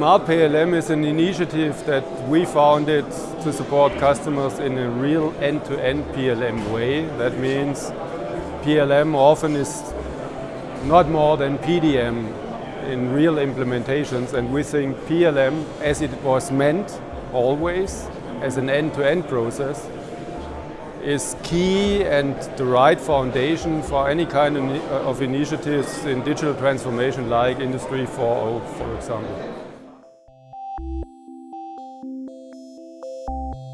Smart PLM is an initiative that we founded to support customers in a real end-to-end -end PLM way. That means PLM often is not more than PDM in real implementations and we think PLM as it was meant always as an end-to-end -end process is key and the right foundation for any kind of initiatives in digital transformation like Industry 4.0 for example. Thank you.